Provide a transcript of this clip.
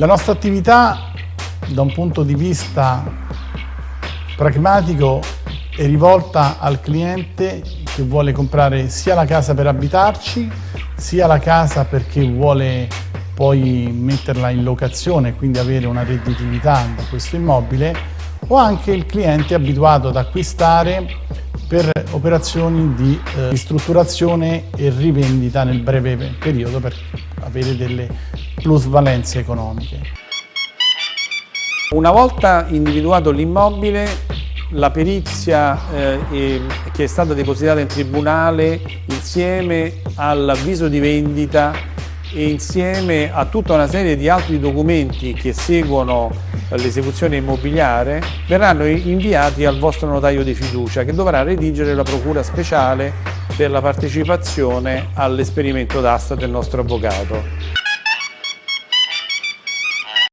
La nostra attività da un punto di vista pragmatico è rivolta al cliente che vuole comprare sia la casa per abitarci, sia la casa perché vuole poi metterla in locazione e quindi avere una redditività da questo immobile, o anche il cliente abituato ad acquistare per operazioni di eh, ristrutturazione e rivendita nel breve periodo per avere delle plusvalenze economiche. Una volta individuato l'immobile, la perizia eh, che è stata depositata in tribunale insieme all'avviso di vendita e insieme a tutta una serie di altri documenti che seguono l'esecuzione immobiliare verranno inviati al vostro notaio di fiducia che dovrà redigere la procura speciale per la partecipazione all'esperimento d'asta del nostro avvocato.